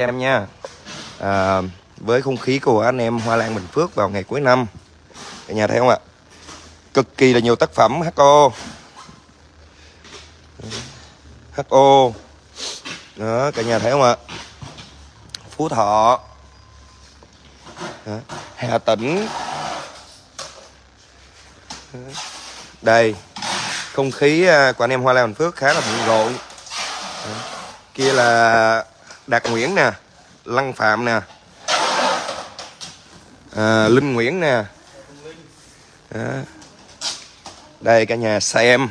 em nha. À, với không khí của anh em Hoa Lan Bình Phước vào ngày cuối năm cả nhà thấy không ạ? Cực kỳ là nhiều tác phẩm HO HO đó cả nhà thấy không ạ? Phú Thọ. Đó. Hà Tĩnh. Đây không khí à, của anh em Hoa Lan Bình Phước khá là bận rộn. Kia là Đạt Nguyễn nè Lăng Phạm nè à, Linh Nguyễn nè đó. đây cả nhà xem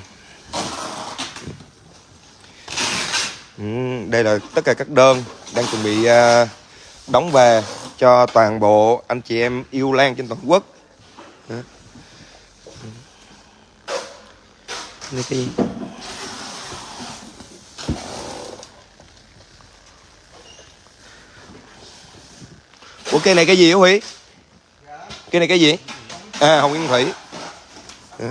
ừ, đây là tất cả các đơn đang chuẩn bị à, đóng về cho toàn bộ anh chị em yêu lan trên toàn quốc đó. Ừ. Đây cái gì? Ủa cây này cái gì hả Huy? Cây này cái gì? À Hồng Yên Thủy. Dạ.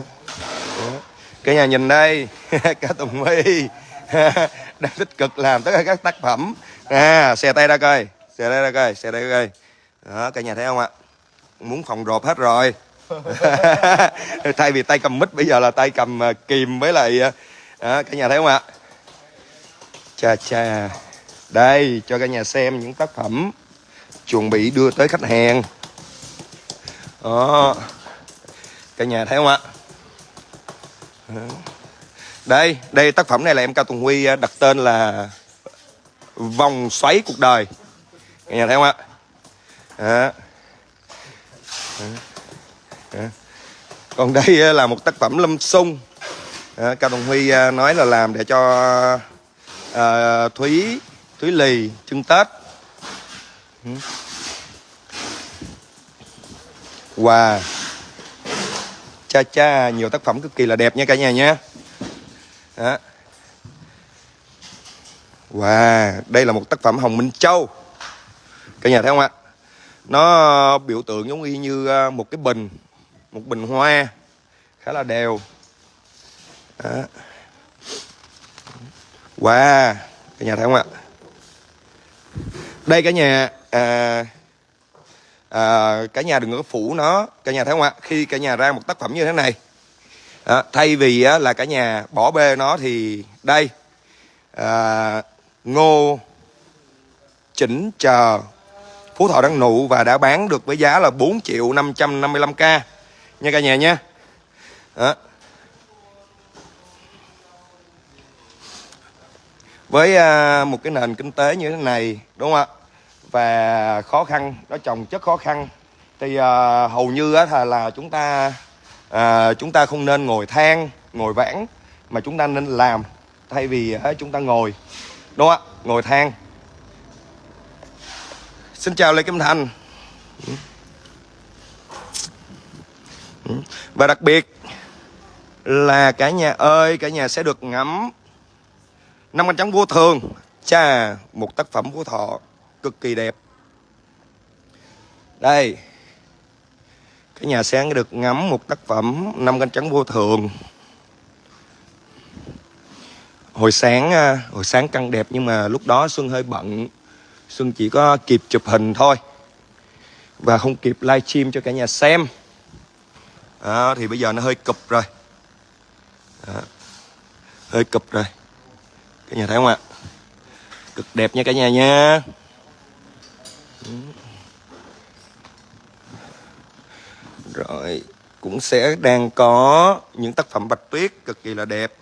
Dạ. Cả nhà nhìn đây Cả Tùng Huy. Đang tích cực làm tất cả các tác phẩm. À, Xe tay ra coi. Xe tay ra coi Xe tay ra coi. Đó cả nhà thấy không ạ? Muốn phòng rộp hết rồi. Thay vì tay cầm mít Bây giờ là tay cầm à, kìm với lại à, đó, Cả nhà thấy không ạ? Chà chà. Đây cho cả nhà xem những tác phẩm chuẩn bị đưa tới khách hàng. Đó. Cả nhà thấy không ạ? Đây đây tác phẩm này là em cao tùng huy à, đặt tên là vòng xoáy cuộc đời. Cả nhà thấy không ạ? Đó. Đó. còn đây à, là một tác phẩm lâm sung. Đó, cao tùng huy à, nói là làm để cho uh, thúy thúy lì trưng tết. Ừ. Wow Cha cha, nhiều tác phẩm cực kỳ là đẹp nha cả nhà nha. Đó. Wow Đây là một tác phẩm Hồng Minh Châu. Cả nhà thấy không ạ? Nó biểu tượng giống y như à, một cái bình, Một bình hoa Khá là đều. Đó. Wow Cả nhà thấy không ạ? Đây cả nhà à, à, cả nhà đừng có phủ nó cả nhà thấy không ạ? Khi cả nhà ra một tác phẩm như thế này à, thay vì á, là cả nhà bỏ bê nó thì đây à, ngô chỉnh chờ phú thọ đang nụ và đã bán được với giá là 4 triệu 555k nha cả nhà nha. Đó. với à, một cái nền kinh tế như thế này đúng không ạ? Và khó khăn nó trồng chất khó khăn. Thì uh, hầu như á, là, là chúng ta uh, chúng ta không nên ngồi than ngồi vãn mà chúng ta nên làm thay vì uh, chúng ta ngồi. Đúng không ạ? Ngồi than. Xin chào lê kim thành. Và đặc biệt là cả nhà ơi cả nhà sẽ được ngắm năm cánh trắng vô thường. Cha một tác phẩm của thọ cực kỳ đẹp. Đây cái nhà sáng được ngắm một tác phẩm năm cánh trắng vô thường. Hồi sáng à, hồi sáng căng đẹp nhưng mà lúc đó xuân hơi bận. Xuân chỉ có kịp chụp hình thôi và không kịp livestream cho cả nhà xem. Đó, thì bây giờ nó hơi cụp rồi. Đó. hơi cụp rồi. Cả nhà thấy không ạ? Cực đẹp nha cả nhà nha rồi cũng sẽ đang có những tác phẩm bạch tuyết cực kỳ là đẹp.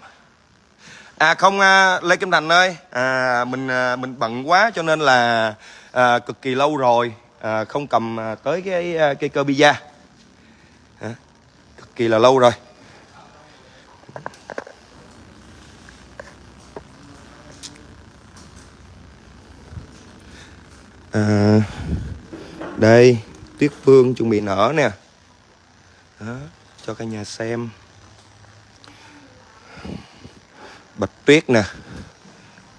À không à, lê kim thành ơi à, mình à, mình bận quá cho nên là à, cực kỳ lâu rồi à, không cầm à, tới cái à, cây cơ pizza à, cực kỳ là lâu rồi. À, đây tuyết phương chuẩn bị nở nè. Đó, cho cả nhà xem. Bạch tuyết nè.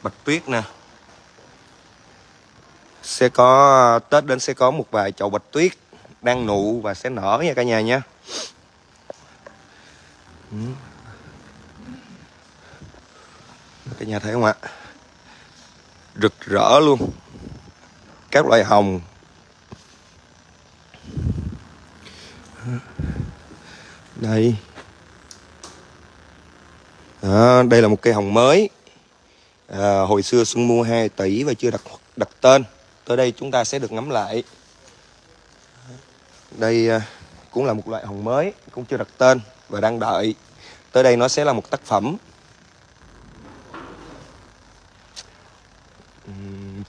Bạch tuyết nè. Sẽ có tết đến sẽ có một vài chậu bạch tuyết đang nụ và sẽ nở nha cả nhà nha. Ừ. Cả nhà thấy không ạ? Rực rỡ luôn các loại hồng. Đây. Đó, đây là một cây hồng mới. À, hồi xưa xuân mua 2 tỷ và chưa đặt đặt tên. Tới đây chúng ta sẽ được ngắm lại. Đây à, cũng là một loại hồng mới cũng chưa đặt tên và đang đợi. Tới đây nó sẽ là một tác phẩm.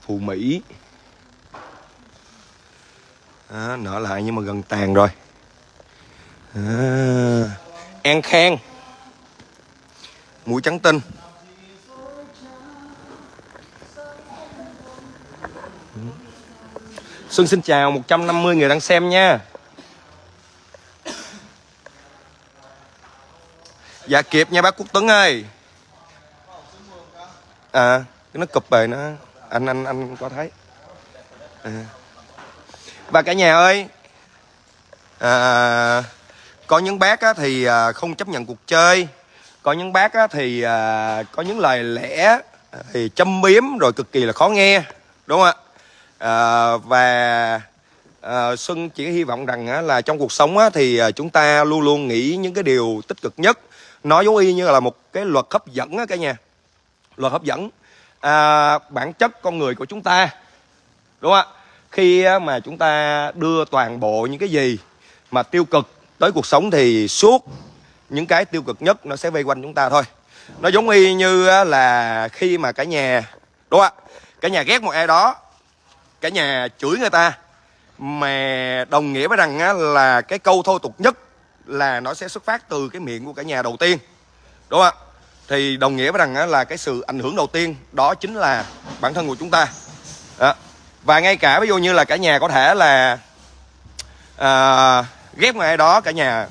Phù mỹ à, nở lại nhưng mà gần tàn rồi. À, an khang. Mũi trắng tinh. Xuân xin chào 150 người đang xem nha. Dạ kịp nha bác Quốc Tuấn ơi. À nó cụp bề nó. Anh anh anh có thấy. À và cả nhà ơi à, có những bác á, thì à, không chấp nhận cuộc chơi. Có những bác á, thì à, có những lời lẽ à, thì châm biếm rồi cực kỳ là khó nghe đúng không ạ? À, và à, xuân chỉ hy vọng rằng á, là trong cuộc sống á, thì à, chúng ta luôn luôn nghĩ những cái điều tích cực nhất. Nó giống y như là một cái luật hấp dẫn á cả nhà. Luật hấp dẫn. À, bản chất con người của chúng ta đúng không ạ? Khi mà chúng ta đưa toàn bộ những cái gì mà tiêu cực tới cuộc sống thì suốt, những cái tiêu cực nhất nó sẽ vây quanh chúng ta thôi. Nó giống y như là khi mà cả nhà, đúng không ạ? Cả nhà ghét một ai đó, cả nhà chửi người ta, mà đồng nghĩa với rằng là cái câu thô tục nhất là nó sẽ xuất phát từ cái miệng của cả nhà đầu tiên, đúng không ạ? Thì đồng nghĩa với rằng là cái sự ảnh hưởng đầu tiên đó chính là bản thân của chúng ta. Đó và ngay cả ví dụ như là cả nhà có thể là à, ghép người ai đó cả nhà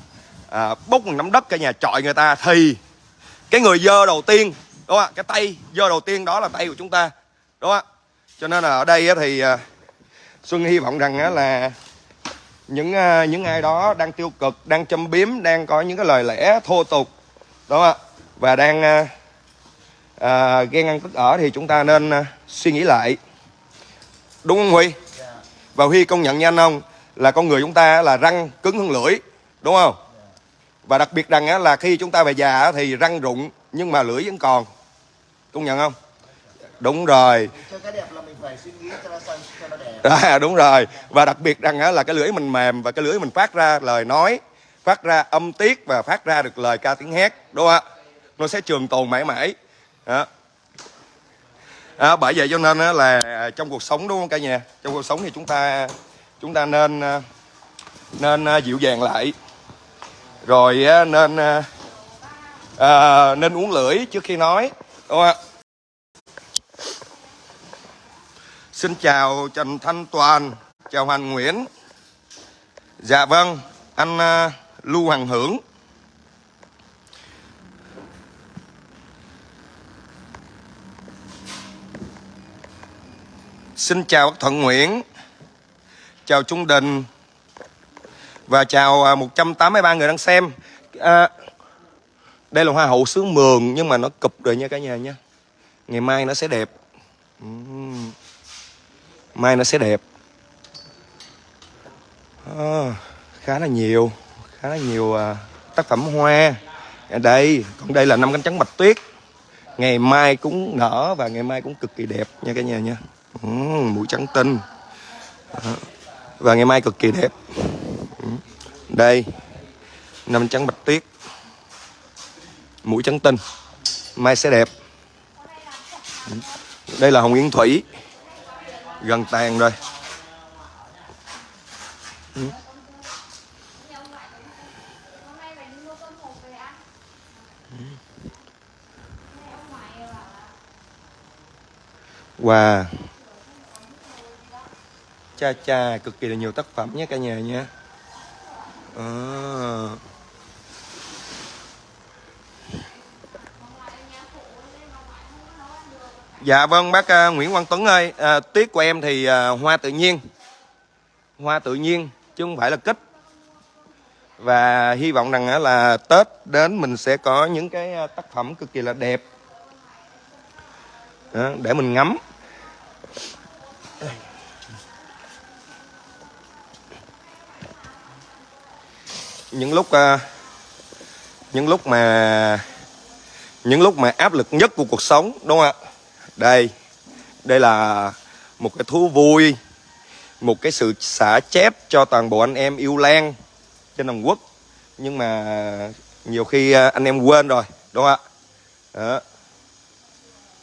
à, bốc một nắm đất cả nhà chọi người ta thì cái người dơ đầu tiên đúng không ạ? Cái tay dơ đầu tiên đó là tay của chúng ta đúng không ạ? Cho nên là ở đây thì à, xuân hy vọng rằng là những à, những ai đó đang tiêu cực đang châm biếm đang có những cái lời lẽ thô tục đúng không ạ? Và đang à, à ghen ăn tức ở thì chúng ta nên suy nghĩ lại đúng không huy? Và huy công nhận nha anh không là con người chúng ta là răng cứng hơn lưỡi đúng không? Và đặc biệt rằng là khi chúng ta về già thì răng rụng nhưng mà lưỡi vẫn còn. Công nhận không? Đúng rồi. À, đúng rồi. Và đặc biệt rằng là cái lưỡi mình mềm và cái lưỡi mình phát ra lời nói phát ra âm tiết và phát ra được lời ca tiếng hét đúng không ạ? Nó sẽ trường tồn mãi mãi. Đó. À, bởi vậy cho nên là trong cuộc sống đúng không cả nhà? Trong cuộc sống thì chúng ta chúng ta nên à, nên à, dịu dàng lại. Rồi nên à, à, nên uống lưỡi trước khi nói. Đúng không ạ? Xin chào trần thanh toàn chào hoàng nguyễn. Dạ vâng anh lưu hoàng hưởng. Xin chào bác Thuận Nguyễn. Chào Trung Đình. Và chào à, 183 người đang xem. À, Đây là hoa hậu xứ mường Nhưng mà nó cụp rồi nha cả nhà nha. Ngày mai nó sẽ đẹp. Mai nó sẽ đẹp. À, Khá là nhiều Khá là nhiều à, tác phẩm hoa. Ở đây còn đây là năm cánh trắng bạch tuyết. Ngày mai cũng nở và ngày mai cũng cực kỳ đẹp nha cả nhà nha ừ, mũi trắng tinh. Và ngày mai cực kỳ đẹp. Ừ. đây năm trắng bạch tuyết. Mũi trắng tinh. Mai sẽ đẹp. Ừ. đây là hồng yến thủy. Gần tàn rồi. Ừ. ừ. Wow cha cha cực kỳ là nhiều tác phẩm nhé cả nhà nha à. Ờ. dạ vâng bác uh, Nguyễn Quang Tuấn ơi. À, tiết của em thì uh, hoa tự nhiên. Hoa tự nhiên chứ không phải là kích. Và hy vọng rằng à, là Tết đến mình sẽ có những cái tác phẩm cực kỳ là đẹp. Để mình ngắm. Những lúc à, những lúc mà, những lúc mà áp lực nhất của cuộc sống, đúng không ạ đây đây là một cái thú vui, một cái sự xả chép cho toàn bộ anh em yêu lan trên toàn quốc nhưng mà nhiều khi à, anh em quên rồi, đúng không ạ đó.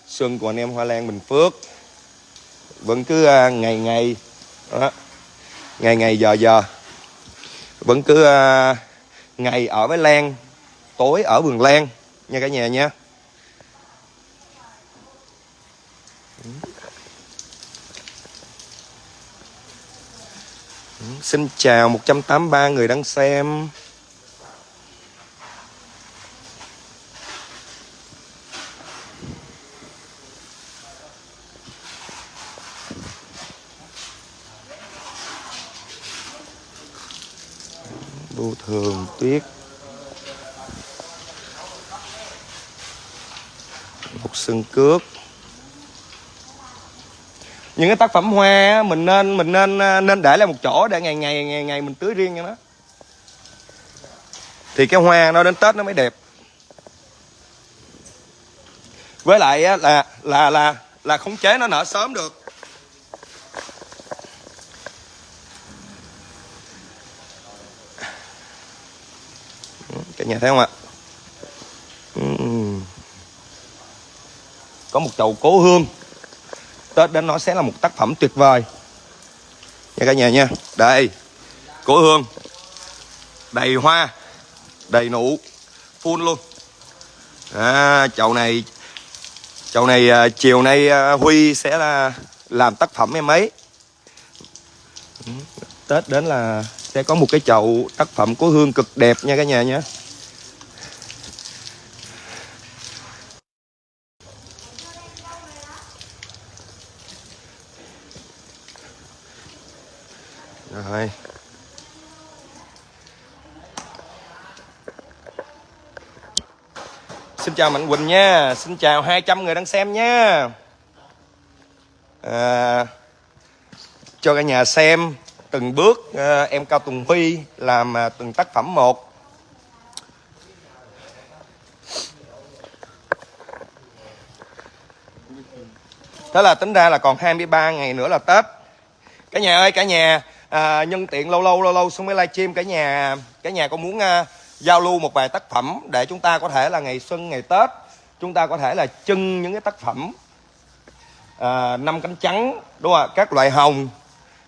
xuân của anh em hoa lan bình phước vẫn cứ à, ngày ngày, đó. ngày ngày giờ giờ vẫn cứ uh, ngày ở với lan tối ở vườn lan nha cả nhà nha. Ừ. Ừ, xin chào 183 người đang xem Vô thường tuyết Một sừng cước những cái tác phẩm hoa mình nên mình nên à, nên để lại một chỗ để ngày ngày ngày ngày mình tưới riêng cho nó thì cái hoa nó đến tết nó mới đẹp. Với lại là là là là khống chế nó nở sớm được. Cả nhà thấy không ạ? Có một chậu cố hương. Tết đến nó sẽ là một tác phẩm tuyệt vời. Nha cả nhà nha. Đây cổ hương. Đầy hoa đầy nụ full luôn. À, chậu này chậu này à, chiều nay à, huy sẽ là làm tác phẩm em ấy. Ừ, Tết đến là sẽ có một cái chậu tác phẩm của hương cực đẹp nha cả nhà nhé. Rồi. Xin chào Mạnh Quỳnh nha. Xin chào 200 người đang xem nha. À, Cho cả nhà xem Từng bước à, em Cao Tùng Huy Làm à, từng tác phẩm một. Thế là tính ra là còn 23 ngày nữa là Tết. Cả nhà ơi cả nhà à, nhân tiện lâu lâu lâu lâu xuống mới livestream cả nhà cả nhà có muốn à, giao lưu một vài tác phẩm để chúng ta có thể là ngày xuân ngày tết chúng ta có thể là trưng những cái tác phẩm à, năm cánh trắng đúng không ạ? Các loại hồng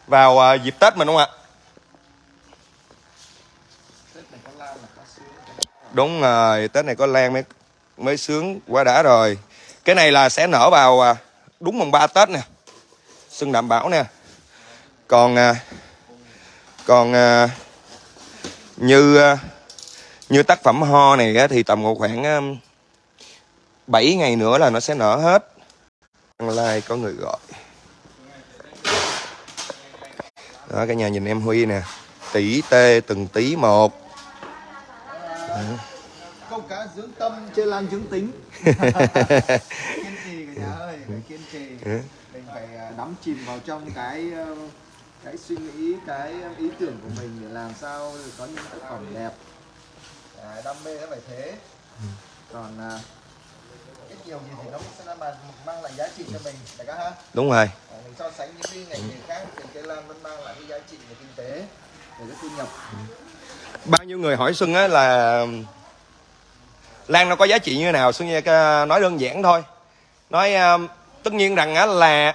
vào à, dịp tết mình đúng không ạ? Đúng rồi tết này có lan mới mới sướng quá đã rồi. Cái này là sẽ nở vào à, đúng mùng 3 tết nè. Xuân đảm bảo nè. Còn à, còn à, như à, như tác phẩm ho này á, thì tầm khoảng à, 7 ngày nữa là nó sẽ nở hết. Like có người gọi. Đó cả nhà nhìn em Huy nè. Tỷ tê từng tí một. Câu cá dưỡng tâm chơi lan dưỡng tính. Kiên trì cả nhà ơi phải kiên trì. Mình phải à, đắm chìm vào trong cái cái suy nghĩ cái ý tưởng của mình để làm sao có những tác phẩm đẹp. À, đam mê nó phải thế. Còn à, ít nhiều gì thì nó sẽ mang, mang lại giá trị cho mình đại ca ha? Đúng rồi. À, mình so sánh những cái ngành nghề khác thì cây lan vẫn mang lại cái giá trị về kinh tế về cái thu nhập. Bao nhiêu người hỏi xuân á là lan nó có giá trị như thế nào? Xuân nói đơn giản thôi. Nói uh, tất nhiên rằng á là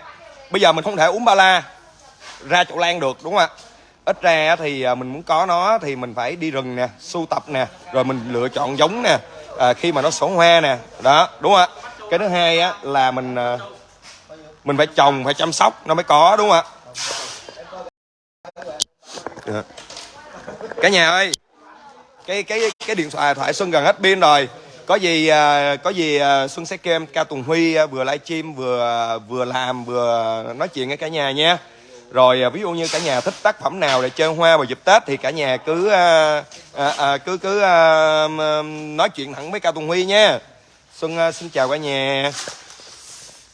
bây giờ mình không thể uống ba la ra chỗ lan được đúng không ạ? Ít ra thì à, mình muốn có nó thì mình phải đi rừng nè sưu tập nè rồi mình lựa chọn giống nè à, khi mà nó sổ hoa nè đó đúng không ạ? Cái thứ hai á là mình à, mình phải trồng phải chăm sóc nó mới có đúng không ạ? Dạ. Cả nhà ơi cái cái cái điện thoại thoại xuân gần hết pin rồi. Có gì à, có gì xuân sẽ kêu em ca tùng huy vừa livestream vừa vừa làm vừa nói chuyện với cả nhà nha rồi à, ví dụ như cả nhà thích tác phẩm nào để chơi hoa vào dịp tết thì cả nhà cứ à, à, à, cứ cứ à, nói chuyện thẳng với cao tùng huy nha. Xuân à, xin chào cả nhà.